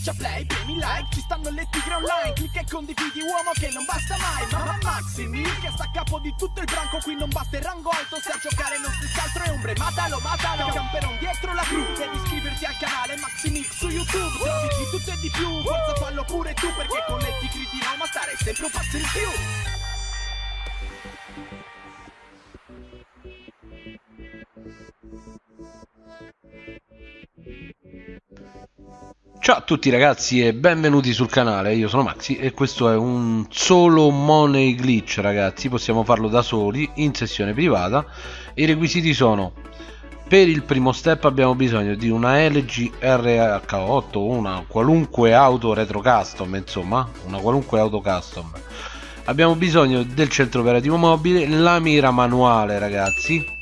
Schiaccia play, premi like, ci stanno le tigre online Clicca e condividi uomo che non basta mai Mamma Maximi che sta a capo di tutto il branco Qui non basta il rango alto se a giocare non stessi altro è ombre Matalo, matalo, camperon dietro la cru Devi iscriverti al canale Maximix su YouTube Trovi di tutto e di più, forza fallo pure tu Perché con le tigre di Roma stare sempre un passo in più Ciao a tutti ragazzi e benvenuti sul canale, io sono Maxi e questo è un solo money glitch ragazzi, possiamo farlo da soli in sessione privata. I requisiti sono per il primo step abbiamo bisogno di una LG RH8 una qualunque auto retro custom insomma una qualunque auto custom. Abbiamo bisogno del centro operativo mobile la mira manuale ragazzi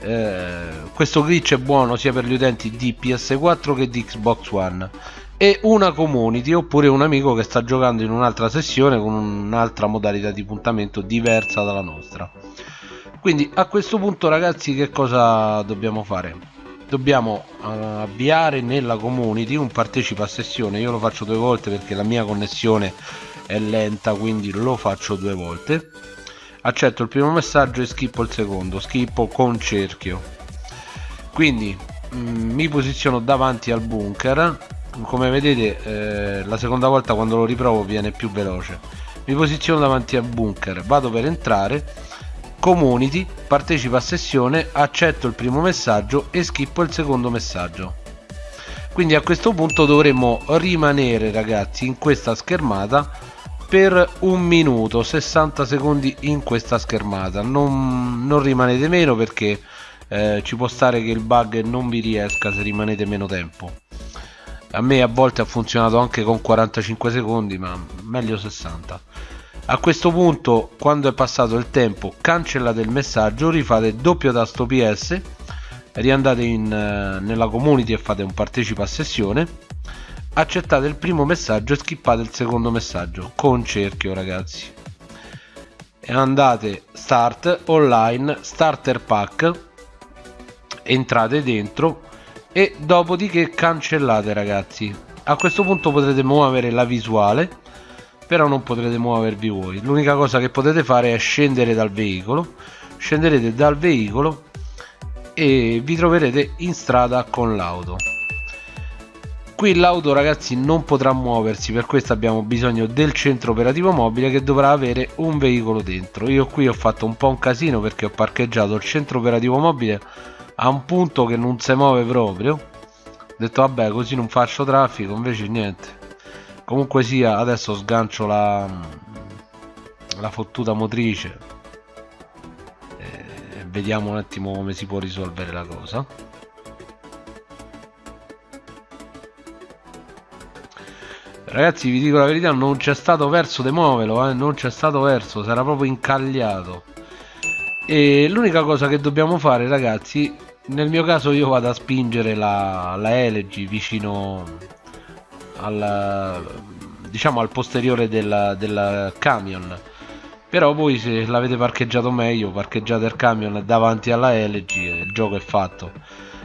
eh, questo glitch è buono sia per gli utenti di PS4 che di Xbox One. E una community oppure un amico che sta giocando in un'altra sessione con un'altra modalità di puntamento diversa dalla nostra. Quindi a questo punto ragazzi che cosa dobbiamo fare? Dobbiamo uh, avviare nella community un partecipa a sessione. Io lo faccio due volte perché la mia connessione è lenta quindi lo faccio due volte accetto il primo messaggio e schippo il secondo. Schippo con cerchio. Quindi mh, mm, mi posiziono davanti al bunker. Come vedete eh, la seconda volta quando lo riprovo viene più veloce. Mi posiziono davanti al bunker. Vado per entrare. Community partecipa a sessione accetto il primo messaggio e schippo il secondo messaggio. Quindi a questo punto dovremmo rimanere ragazzi in questa schermata per un minuto 60 secondi in questa schermata. Non, non rimanete meno perché eh, ci può stare che il bug non vi riesca se rimanete meno tempo. A me a volte ha funzionato anche con 45 secondi ma meglio 60 a questo punto quando è passato il tempo cancellate il messaggio rifate doppio tasto ps riandate in, eh, nella community e fate un partecipa a sessione accettate il primo messaggio e skippate il secondo messaggio. Con cerchio ragazzi. E andate start online starter pack. Entrate dentro. E dopodiché cancellate ragazzi. A questo punto potrete muovere la visuale però non potrete muovervi voi. L'unica cosa che potete fare è scendere dal veicolo. Scenderete dal veicolo e vi troverete in strada con l'auto qui l'auto ragazzi non potrà muoversi. Per questo abbiamo bisogno del centro operativo mobile che dovrà avere un veicolo dentro. Io qui ho fatto un po' un casino perché ho parcheggiato il centro operativo mobile a un punto che non si muove proprio. Ho detto vabbè così non faccio traffico invece niente. Comunque sia adesso sgancio la, la fottuta motrice e vediamo un attimo come si può risolvere la cosa Ragazzi vi dico la verità non c'è stato verso di muoverlo eh? Non c'è stato verso Sarà proprio incagliato E l'unica cosa che dobbiamo fare ragazzi Nel mio caso io vado a spingere la, la LG vicino al, diciamo al posteriore del, del camion però voi se l'avete parcheggiato meglio parcheggiate il camion davanti alla LG il gioco è fatto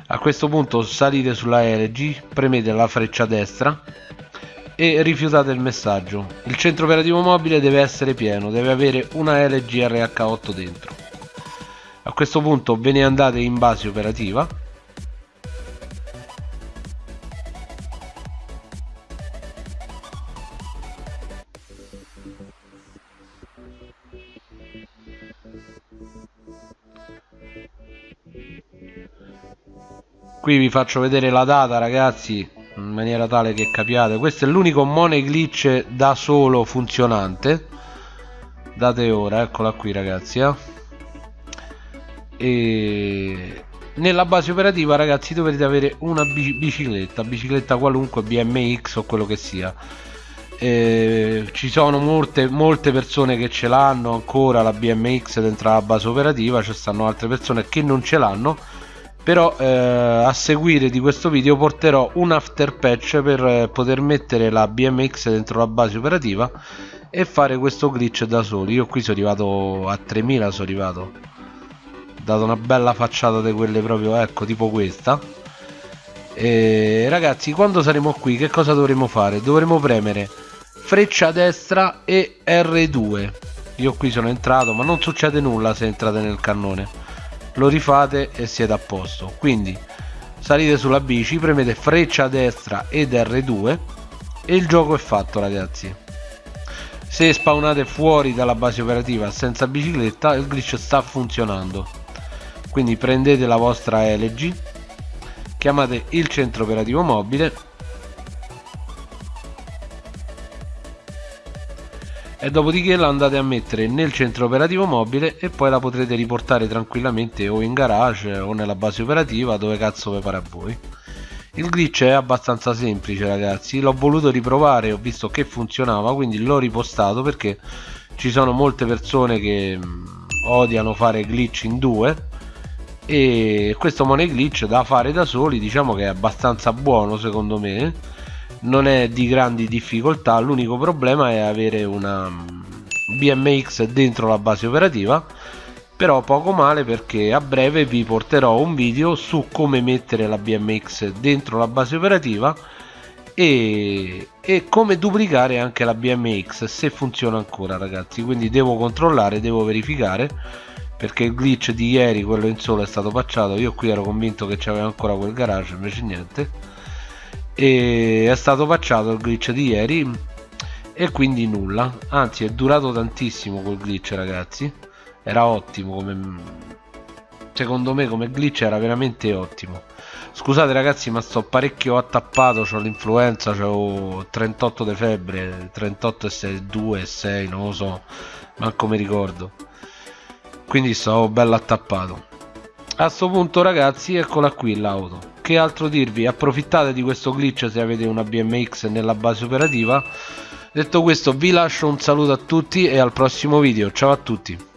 a questo punto salite sulla LG premete la freccia destra e rifiutate il messaggio. Il centro operativo mobile deve essere pieno, deve avere una LG RH8 dentro. A questo punto ve ne andate in base operativa. Qui vi faccio vedere la data ragazzi maniera tale che capiate. Questo è l'unico money glitch da solo funzionante. Date ora eccola qui ragazzi eh. e nella base operativa ragazzi dovrete avere una bicicletta bicicletta qualunque BMX o quello che sia. E ci sono molte, molte persone che ce l'hanno ancora la BMX dentro la base operativa ci stanno altre persone che non ce l'hanno però eh, a seguire di questo video porterò un after patch per eh, poter mettere la BMX dentro la base operativa e fare questo glitch da soli. Io qui sono arrivato a 3000 sono arrivato. Dato una bella facciata di quelle proprio ecco tipo questa. E ragazzi quando saremo qui che cosa dovremo fare? Dovremo premere freccia destra e R2 io qui sono entrato ma non succede nulla se entrate nel cannone lo rifate e siete a posto. Quindi salite sulla bici premete freccia destra ed R2 e il gioco è fatto ragazzi. Se spawnate fuori dalla base operativa senza bicicletta il glitch sta funzionando. Quindi prendete la vostra LG chiamate il centro operativo mobile e dopodiché la andate a mettere nel centro operativo mobile e poi la potrete riportare tranquillamente o in garage o nella base operativa dove cazzo vi pare a voi. Il glitch è abbastanza semplice ragazzi. L'ho voluto riprovare ho visto che funzionava quindi l'ho ripostato perché ci sono molte persone che mm, odiano fare glitch in due. E questo money glitch da fare da soli diciamo che è abbastanza buono secondo me non è di grandi difficoltà l'unico problema è avere una BMX dentro la base operativa però poco male perché a breve vi porterò un video su come mettere la BMX dentro la base operativa e, e come duplicare anche la BMX se funziona ancora ragazzi. Quindi devo controllare devo verificare perché il glitch di ieri quello in solo è stato patchato io qui ero convinto che c'aveva ancora quel garage invece niente e è stato patchato il glitch di ieri e quindi nulla. Anzi è durato tantissimo quel glitch ragazzi. Era ottimo come secondo me come glitch era veramente ottimo. Scusate ragazzi ma sto parecchio attappato ho l'influenza ho 38 di febbre 38 e 6 2 e 6 non lo so manco mi ricordo. Quindi stavo bello attappato. A sto punto ragazzi eccola qui l'auto che altro dirvi? Approfittate di questo glitch se avete una BMX nella base operativa. Detto questo vi lascio un saluto a tutti e al prossimo video. Ciao a tutti